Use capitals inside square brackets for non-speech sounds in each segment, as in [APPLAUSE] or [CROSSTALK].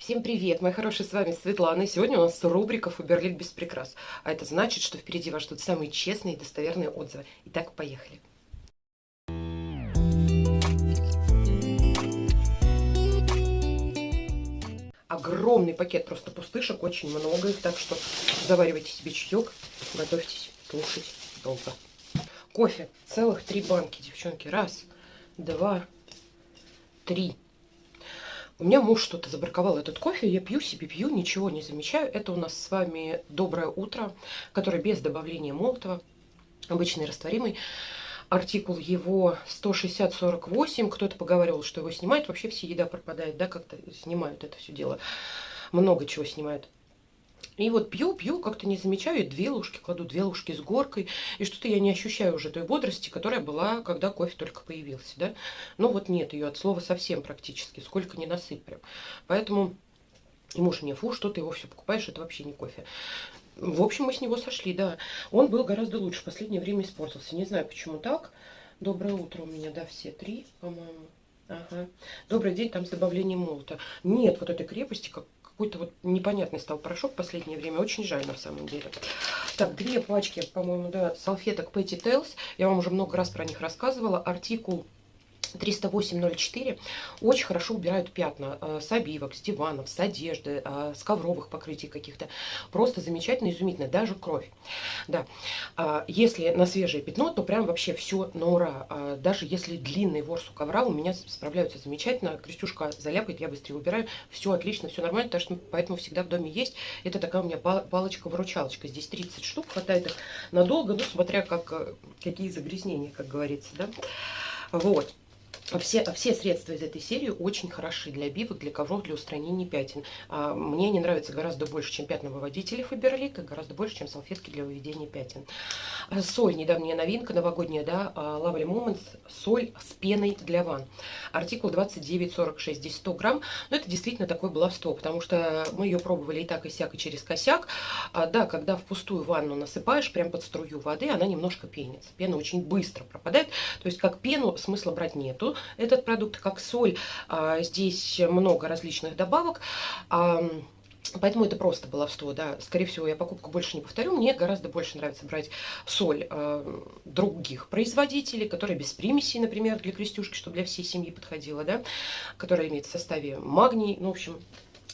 Всем привет, мои хорошие, с вами Светлана. И сегодня у нас рубрика «Фаберлик без прикрас». А это значит, что впереди вас ждут самые честные и достоверные отзывы. Итак, поехали. Огромный пакет просто пустышек, очень много их, так что заваривайте себе чаек, готовьтесь слушать долго. Кофе, целых три банки, девчонки. Раз, два, три. У меня муж что-то забраковал этот кофе, я пью себе, пью, ничего не замечаю. Это у нас с вами «Доброе утро», который без добавления молотого, обычный растворимый. Артикул его 160-48, кто-то поговаривал, что его снимают. Вообще все еда пропадает, да, как-то снимают это все дело. Много чего снимают. И вот пью, пью, как-то не замечаю, две ложки кладу, две ложки с горкой, и что-то я не ощущаю уже той бодрости, которая была, когда кофе только появился, да. Ну вот нет ее от слова совсем практически, сколько не насыпь. Поэтому и муж мне, фу, что ты его все покупаешь, это вообще не кофе. В общем, мы с него сошли, да. Он был гораздо лучше, в последнее время испортился. Не знаю, почему так. Доброе утро у меня, да, все три, по-моему. Ага. Добрый день, там с добавлением молота. Нет вот этой крепости, как какой-то вот непонятный стал порошок в последнее время. Очень жаль на самом деле. Так, две пачки, по-моему, да, салфеток Petty Tales. Я вам уже много раз про них рассказывала. Артикул 308.04 очень хорошо убирают пятна э, с обивок, с диванов, с одежды, э, с ковровых покрытий каких-то. Просто замечательно, изумительно, даже кровь. Да. А, если на свежее пятно, то прям вообще все на ура. А, даже если длинный ворс у ковра, у меня справляются замечательно. Крестюшка заляпает, я быстрее убираю. Все отлично, все нормально, так что поэтому всегда в доме есть. Это такая у меня палочка-выручалочка. Здесь 30 штук, хватает их надолго, ну, смотря как, э, какие загрязнения, как говорится, да. Вот. Все, все средства из этой серии очень хороши для обивок, для ковров, для устранения пятен. А, мне они нравятся гораздо больше, чем пятновыводители Фаберлик, и гораздо больше, чем салфетки для выведения пятен. А, соль, недавняя новинка, новогодняя, да, а, Lovely Moments, соль с пеной для ванн. Артикул 2946, здесь 100 грамм, но это действительно такое баловство, потому что мы ее пробовали и так, и сяк, и через косяк. Да, когда в пустую ванну насыпаешь, прям под струю воды, она немножко пенится. Пена очень быстро пропадает, то есть как пену смысла брать нету этот продукт, как соль. А, здесь много различных добавок. Поэтому это просто баловство, да. Скорее всего, я покупку больше не повторю. Мне гораздо больше нравится брать соль э, других производителей, которые без примесей, например, для крестюшки, чтобы для всей семьи подходила, да. Которая имеет в составе магний, ну, в общем,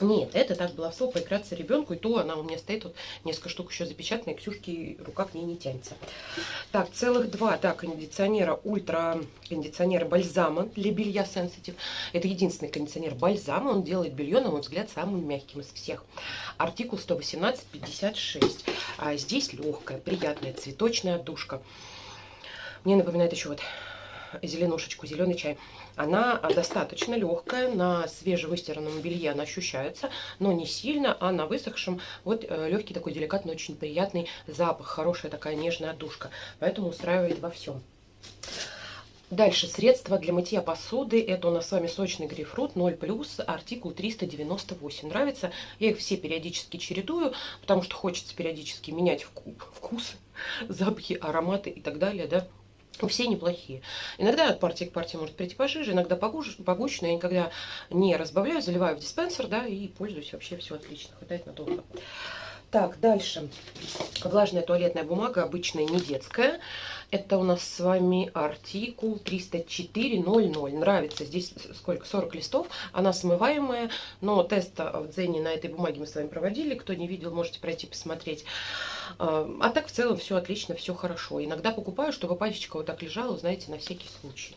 нет, это так баловство поиграться ребенку, и то она у меня стоит, вот несколько штук еще запечатанная, Ксюшки рука к ней не тянется. Так, целых два, да, кондиционера, ультра кондиционера бальзама для белья Sensitive. Это единственный кондиционер бальзама, он делает белье, на мой взгляд, самым мягким из всех. Артикул 118-56. А здесь легкая, приятная цветочная отдушка. Мне напоминает еще вот зеленушечку, зеленый чай. Она достаточно легкая, на свежевыстиранном белье она ощущается, но не сильно, а на высохшем вот э, легкий такой деликатный, очень приятный запах, хорошая такая нежная отдушка. Поэтому устраивает во всем. Дальше средства для мытья посуды. Это у нас с вами сочный грейпфрут 0+, артикул 398. Нравится? Я их все периодически чередую, потому что хочется периодически менять вкус, запахи, ароматы и так далее, да. Все неплохие. Иногда от партии к партии может прийти пожиже, иногда погуще, погуще но я никогда не разбавляю, заливаю в диспенсер, да, и пользуюсь вообще все отлично, хватает надолго. Так, дальше. Влажная туалетная бумага, обычная, не детская. Это у нас с вами артикул 304.00. Нравится. Здесь сколько? 40 листов. Она смываемая. Но тест в Дзене на этой бумаге мы с вами проводили. Кто не видел, можете пройти посмотреть. А, а так в целом все отлично, все хорошо. Иногда покупаю, чтобы пачечка вот так лежала, знаете, на всякий случай.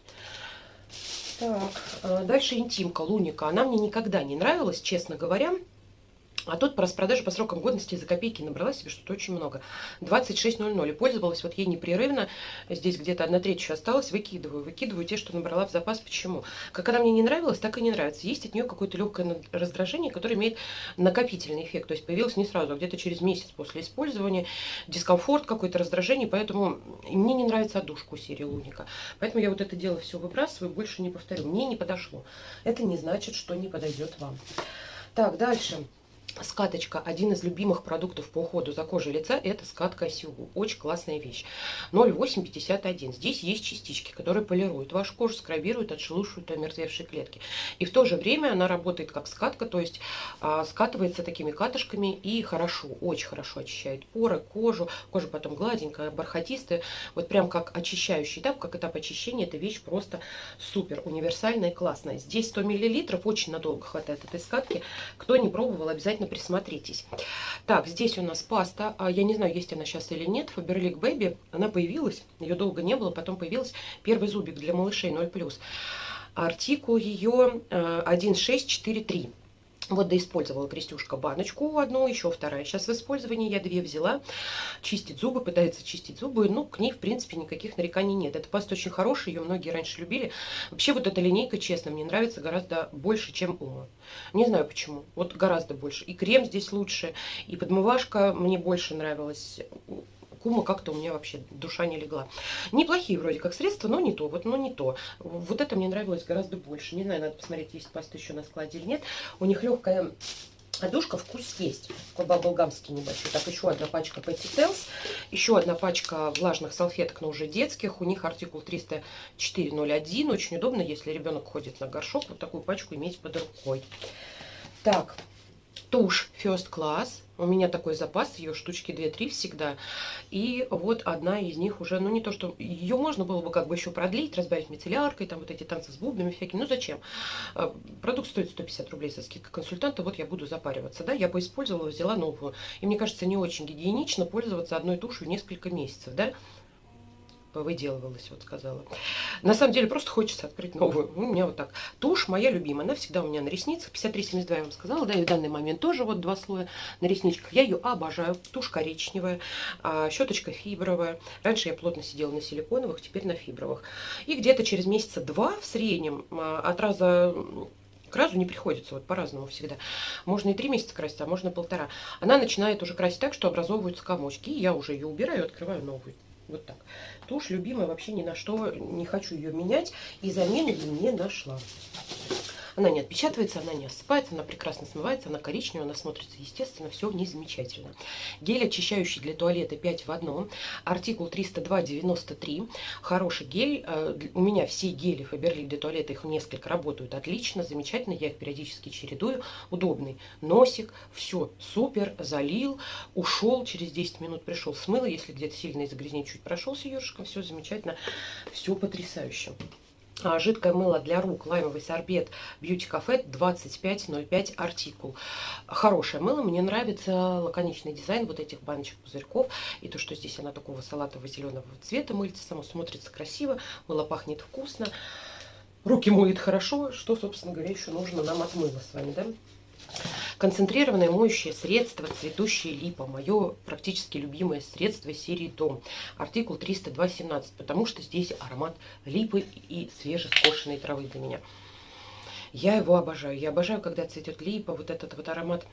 Так, а, дальше интимка, луника. Она мне никогда не нравилась, честно говоря. А тут по распродаже по срокам годности за копейки набрала себе что-то очень много. 26.00. И пользовалась вот ей непрерывно. Здесь где-то одна треть еще осталась. Выкидываю. Выкидываю те, что набрала в запас. Почему? Как она мне не нравилась, так и не нравится. Есть от нее какое-то легкое раздражение, которое имеет накопительный эффект. То есть появилось не сразу, а где-то через месяц после использования. Дискомфорт, какое-то раздражение. Поэтому мне не нравится отдушка у серии Луника. Поэтому я вот это дело все выбрасываю, больше не повторю. Мне не подошло. Это не значит, что не подойдет вам. Так, дальше. Скаточка, один из любимых продуктов по уходу за кожей лица, это скатка осиу. Очень классная вещь. 0,851. Здесь есть частички, которые полируют вашу кожу, скрабируют, отшелушивают омертвевшие клетки. И в то же время она работает как скатка, то есть а, скатывается такими катышками и хорошо, очень хорошо очищает поры, кожу. Кожа потом гладенькая, бархатистая. Вот прям как очищающий этап, как этап очищения, эта вещь просто супер, универсальная и классная. Здесь 100 мл, очень надолго хватает этой скатки. Кто не пробовал, обязательно присмотритесь. Так, здесь у нас паста. А, я не знаю, есть она сейчас или нет. Faberlic Baby. Она появилась. Ее долго не было. Потом появилась первый зубик для малышей 0+. Артикул ее 1643. Вот да использовала Крестюшка баночку одну, еще вторая. Сейчас в использовании я две взяла. Чистить зубы, пытается чистить зубы. Ну, к ней, в принципе, никаких нареканий нет. Эта паста очень хорошая, ее многие раньше любили. Вообще, вот эта линейка, честно, мне нравится гораздо больше, чем Ума. Не знаю почему, вот гораздо больше. И крем здесь лучше, и подмывашка мне больше нравилась. Кума как-то у меня вообще душа не легла. Неплохие вроде как средства, но не то, вот, но не то. Вот это мне нравилось гораздо больше. Не знаю, надо посмотреть, есть паста еще на складе или нет. У них легкая Одушка вкус есть. Такой баблгамский небольшой. Так, еще одна пачка Petty Tales. Еще одна пачка влажных салфеток, но уже детских. У них артикул 304.01. Очень удобно, если ребенок ходит на горшок, вот такую пачку иметь под рукой. Так, тушь First Class. У меня такой запас, ее штучки 2-3 всегда. И вот одна из них уже, ну не то, что ее можно было бы как бы еще продлить, разбавить мицелляркой, там вот эти танцы с бубнами всякие. Ну зачем? А, продукт стоит 150 рублей со скидкой консультанта, вот я буду запариваться. Да, я бы использовала, взяла новую. И мне кажется, не очень гигиенично пользоваться одной тушью несколько месяцев, да выделывалась, вот сказала. На самом деле просто хочется открыть новую. У меня вот так. Тушь моя любимая, она всегда у меня на ресницах. 53,72 я вам сказала, да, и в данный момент тоже вот два слоя на ресничках. Я ее обожаю. Тушь коричневая, а, щеточка фибровая. Раньше я плотно сидела на силиконовых, теперь на фибровых. И где-то через месяца два в среднем а, от раза к разу не приходится, вот по-разному всегда. Можно и три месяца красить, а можно полтора. Она начинает уже красить так, что образовываются комочки. И я уже ее убираю, открываю новую. Вот так. Тушь любимая, вообще ни на что не хочу ее менять. И замены не нашла. Она не отпечатывается, она не осыпается, она прекрасно смывается, она коричневая, она смотрится естественно, все в ней замечательно. Гель очищающий для туалета 5 в одном, артикул 302,93. Хороший гель. Э, у меня все гели Faberlic для туалета, их несколько, работают отлично, замечательно. Я их периодически чередую. Удобный носик, все супер, залил, ушел, через 10 минут пришел, смыло. Если где-то сильно из загрязнения чуть прошелся ёршиком, все замечательно, все потрясающе. А, жидкое мыло для рук, лаймовый сорбет Beauty Cafe 2505 артикул. Хорошее мыло, мне нравится лаконичный дизайн вот этих баночек пузырьков. И то, что здесь она такого салатово-зеленого цвета, мыльце само смотрится красиво, мыло пахнет вкусно. Руки моет хорошо, что, собственно говоря, еще нужно нам от мыла с вами, да? Концентрированное моющее средство цветущая липа. Мое практически любимое средство серии Дом. Артикул 302.17, потому что здесь аромат липы и свежескошенной травы для меня. Я его обожаю. Я обожаю, когда цветет липа, вот этот вот аромат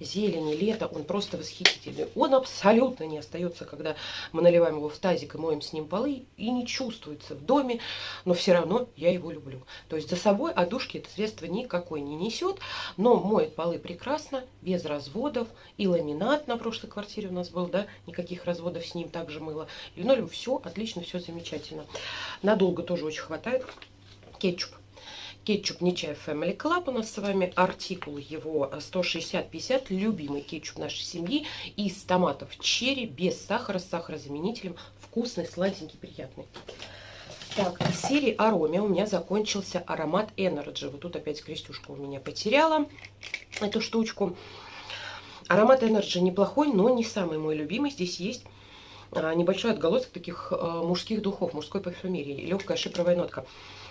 зелени, лето, он просто восхитительный. Он абсолютно не остается, когда мы наливаем его в тазик и моем с ним полы, и не чувствуется в доме, но все равно я его люблю. То есть за собой одушки это средство никакой не несет, но моет полы прекрасно, без разводов, и ламинат на прошлой квартире у нас был, да, никаких разводов с ним также мыло. Линолеум, все отлично, все замечательно. Надолго тоже очень хватает. Кетчуп Кетчуп Нечаев Family Club у нас с вами. Артикул его 160-50. Любимый кетчуп нашей семьи. Из томатов черри, без сахара, с сахарозаменителем. Вкусный, сладенький, приятный. Так, из серии Ароме у меня закончился аромат Energy. Вот тут опять крестюшка у меня потеряла эту штучку. Аромат Energy неплохой, но не самый мой любимый. Здесь есть а, небольшой отголосок таких а, мужских духов, мужской парфюмерии. Легкая шипровая нотка.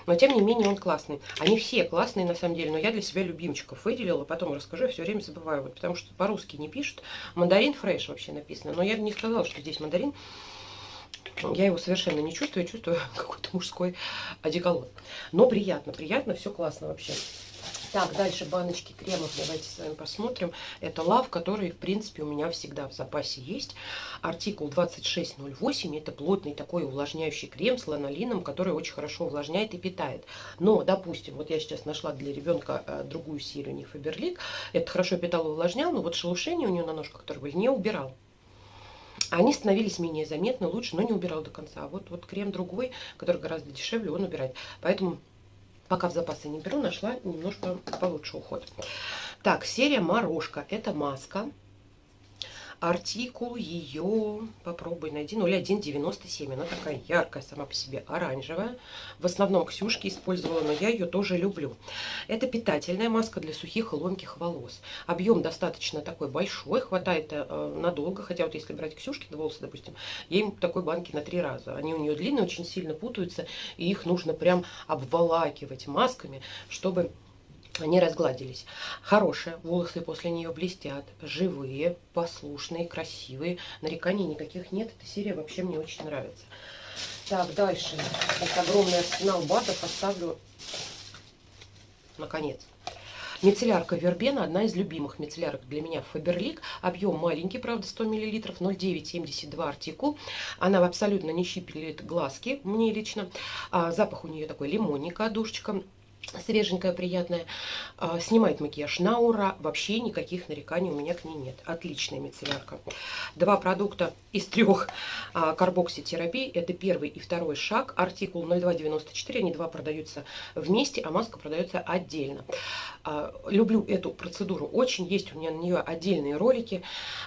Но, тем не менее, он классный. Они все классные, на самом деле, но я для себя любимчиков выделила. Потом расскажу, я все время забываю. Вот, потому что по-русски не пишут. Мандарин фреш вообще написано. Но я не сказала, что здесь мандарин. Я его совершенно не чувствую, я чувствую [LAUGHS] какой-то мужской одеколон. Но приятно, приятно, все классно вообще. Так, дальше баночки кремов давайте с вами посмотрим. Это лав, который, в принципе, у меня всегда в запасе есть. Артикул 2608. Это плотный такой увлажняющий крем с ланолином, который очень хорошо увлажняет и питает. Но, допустим, вот я сейчас нашла для ребенка э, другую серию, не Фаберлик. Это хорошо питал и увлажнял, но вот шелушение у нее на ножках, которые были, не убирал. Они становились менее заметны, лучше, но не убирал до конца. А вот, вот крем другой, который гораздо дешевле, он убирает. Поэтому Пока в запасы не беру, нашла немножко получше уход. Так, серия Морожка. Это маска. Артикул ее, попробуй найди, 0197. Она такая яркая сама по себе, оранжевая. В основном Ксюшки использовала, но я ее тоже люблю. Это питательная маска для сухих и ломких волос. Объем достаточно такой большой, хватает э, надолго. Хотя вот если брать Ксюшки волосы, допустим, ей такой банки на три раза. Они у нее длинные, очень сильно путаются, и их нужно прям обволакивать масками, чтобы они разгладились. Хорошие, волосы после нее блестят, живые, послушные, красивые. Нареканий никаких нет, эта серия вообще мне очень нравится. Так, дальше. Вот огромный арсенал батов оставлю наконец. Мицеллярка Вербена, одна из любимых мицеллярок для меня Фаберлик. Объем маленький, правда, 100 мл, 0,972 артикул. Она абсолютно не щипелит глазки, мне лично. А, запах у нее такой лимонника, душечка свеженькая, приятная. А, снимает макияж на ура. Вообще никаких нареканий у меня к ней нет. Отличная мицеллярка. Два продукта из трех а, карбокситерапии. Это первый и второй шаг. Артикул 0294. Они два продаются вместе, а маска продается отдельно. А, люблю эту процедуру очень. Есть у меня на нее отдельные ролики.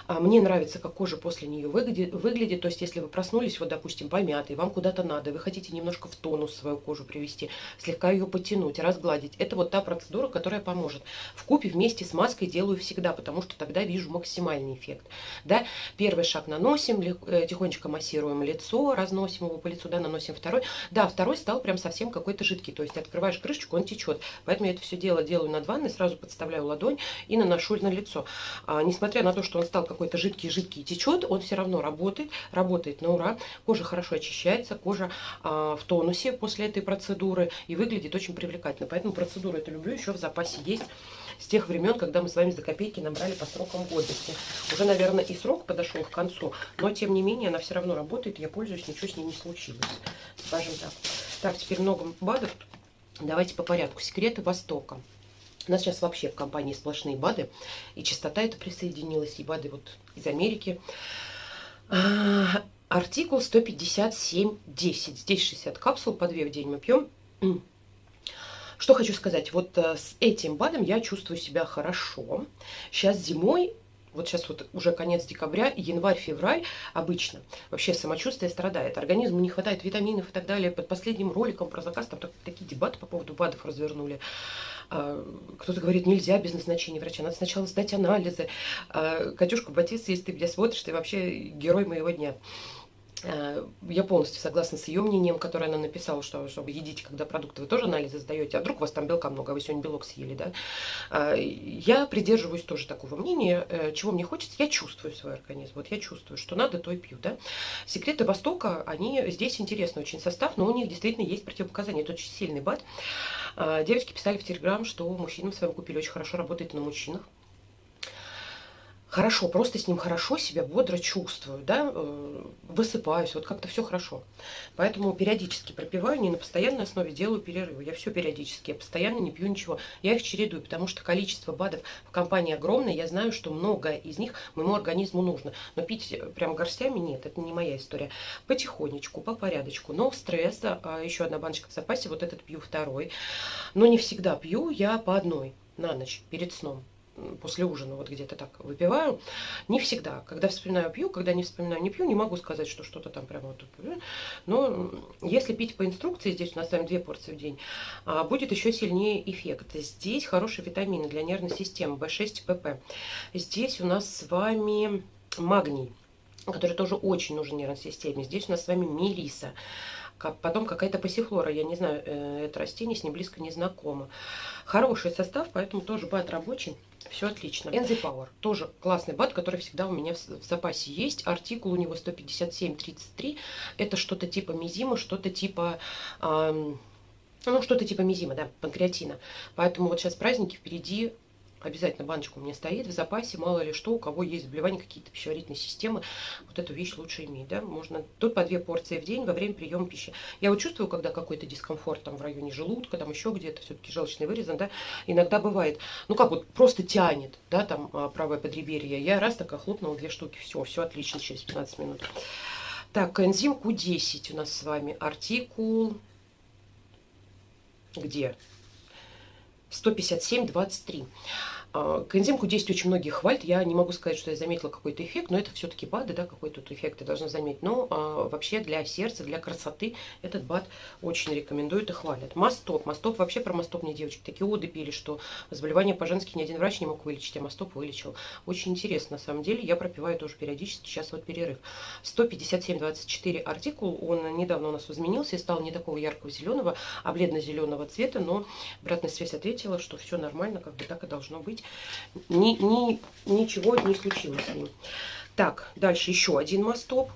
Мне нравится, как кожа после нее выглядит. То есть, если вы проснулись, вот, допустим, помятый, вам куда-то надо, вы хотите немножко в тонус свою кожу привести, слегка ее потянуть, разгладить. Это вот та процедура, которая поможет. В купе вместе с маской делаю всегда, потому что тогда вижу максимальный эффект. Да? Первый шаг наносим, э, тихонечко массируем лицо, разносим его по лицу, да, наносим второй. Да, второй стал прям совсем какой-то жидкий, то есть открываешь крышечку, он течет. Поэтому я это все дело делаю над ванной, сразу подставляю ладонь и наношу на лицо. А, несмотря на то, что он стал какой-то жидкий-жидкий и течет, он все равно работает, работает на ура. Кожа хорошо очищается, кожа а, в тонусе после этой процедуры и выглядит очень привлекательно обязательно. Поэтому процедуру эту люблю, еще в запасе есть с тех времен, когда мы с вами за копейки набрали по срокам годности. Уже, наверное, и срок подошел к концу, но, тем не менее, она все равно работает, я пользуюсь, ничего с ней не случилось, скажем так. Так, теперь много БАДов. Давайте по порядку. Секреты Востока. У нас сейчас вообще в компании сплошные БАДы, и частота это присоединилась, и БАДы вот из Америки. А, артикул 157.10. Здесь 60 капсул, по 2 в день мы пьем. Что хочу сказать, вот э, с этим БАДом я чувствую себя хорошо. Сейчас зимой вот сейчас вот уже конец декабря, январь-февраль обычно вообще самочувствие страдает. Организму не хватает витаминов и так далее. Под последним роликом про заказ там такие дебаты по поводу БАДов развернули. А, кто-то говорит, нельзя без назначения врача, надо сначала сдать анализы. А, Катюшка Батис, если ты меня смотришь, ты вообще герой моего дня. Э, я полностью согласна с ее мнением, которое она написала, что чтобы едите, когда продукты вы тоже анализы сдаете, а вдруг у вас там белка много, а вы сегодня белок съели, да. Э, я придерживаюсь тоже такого мнения, э, чего мне хочется, я чувствую свой организм, вот я чувствую, что надо, то и пью, да. Секреты Востока, они здесь интересный очень состав, но у них действительно есть противопоказания, это очень сильный бат. Девочки писали в Телеграм, что мужчинам с вами купили, очень хорошо работает на мужчинах хорошо, просто с ним хорошо себя бодро чувствую, да, э, высыпаюсь, вот как-то все хорошо. Поэтому периодически пропиваю, не на постоянной основе делаю перерывы. Я все периодически, я постоянно не пью ничего. Я их чередую, потому что количество БАДов в компании огромное, я знаю, что многое из них моему организму нужно. Но пить прям горстями нет, это не моя история. Потихонечку, по порядочку, но стресса, а еще одна баночка в запасе, вот этот пью второй. Но не всегда пью, я по одной на ночь перед сном после ужина вот где-то так выпиваю. Не всегда. Когда вспоминаю, пью, когда не вспоминаю, не пью. Не могу сказать, что что-то там прямо вот Но если пить по инструкции, здесь у нас с вами две порции в день, а, будет еще сильнее эффект. Здесь хорошие витамины для нервной системы, В6, ПП. Здесь у нас с вами магний который тоже очень нужен нервной системе. Здесь у нас с вами мелиса. Потом какая-то пассифлора, я не знаю, э, это растение, с ним близко не знакомо. Хороший состав, поэтому тоже бат рабочий. Все отлично. Enzy Power. Тоже классный бат, который всегда у меня в, в запасе есть. Артикул у него 157.33. Это что-то типа мизима, что-то типа... Эм, Ну, что-то типа мизима, да, панкреатина. Поэтому вот сейчас праздники впереди, обязательно баночка у меня стоит в запасе, мало ли что, у кого есть заболевания какие-то пищеварительной системы, вот эту вещь лучше иметь, да, можно тут по две порции в день во время приема пищи. Я вот чувствую, когда какой-то дискомфорт там в районе желудка, там еще где-то, все-таки желчный вырезан, да, иногда бывает, ну как вот, просто тянет, да, там а, правое подреберье, я раз такая хлопнула две штуки, все, все отлично через 15 минут. Так, энзим Q10 у нас с вами, артикул, где? 157,23. А, к действие очень многие хвалят. Я не могу сказать, что я заметила какой-то эффект, но это все-таки БАДы, да, какой-то тут эффект я должна заметить. Но а, вообще для сердца, для красоты этот БАД очень рекомендуют и хвалят. Мастоп. Мастоп, вообще про мастоп мне девочки такие оды пили, что заболевание по-женски ни один врач не мог вылечить, а мастоп вылечил. Очень интересно, на самом деле. Я пропиваю тоже периодически, сейчас вот перерыв. 157,24 артикул, он недавно у нас изменился и стал не такого яркого зеленого, а бледно-зеленого цвета, но обратная связь ответила, что все нормально, как бы так и должно быть ни, ни, ничего не случилось с ним. Так, дальше еще один мастоп.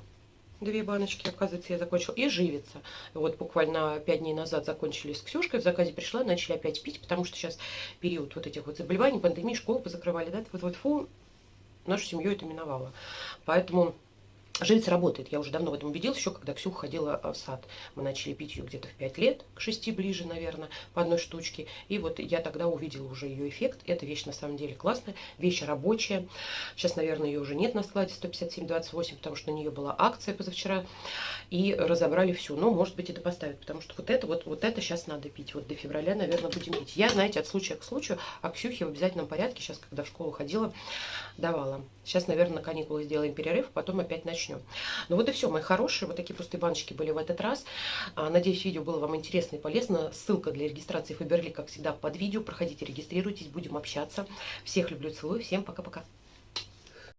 Две баночки, оказывается, я закончила. И живица. Вот буквально пять дней назад закончили с Ксюшкой. В заказе пришла, начали опять пить, потому что сейчас период вот этих вот заболеваний, пандемии, школы позакрывали, да, вот, вот фу, нашу семью это миновало. Поэтому Живица работает. Я уже давно в этом убедилась, еще когда Ксюха ходила в сад. Мы начали пить ее где-то в 5 лет, к 6 ближе, наверное, по одной штучке. И вот я тогда увидела уже ее эффект. Эта вещь на самом деле классная, вещь рабочая. Сейчас, наверное, ее уже нет на складе 157,28, потому что на нее была акция позавчера. И разобрали всю. Но, может быть, это поставят, потому что вот это вот, вот это сейчас надо пить. Вот до февраля, наверное, будем пить. Я, знаете, от случая к случаю, а Ксюхе в обязательном порядке, сейчас, когда в школу ходила, давала. Сейчас, наверное, на каникулы сделаем перерыв, потом опять начнем. Ну вот и все, мои хорошие. Вот такие пустые баночки были в этот раз. А, надеюсь, видео было вам интересно и полезно. Ссылка для регистрации Фаберли, как всегда, под видео. Проходите, регистрируйтесь, будем общаться. Всех люблю, целую. Всем пока-пока.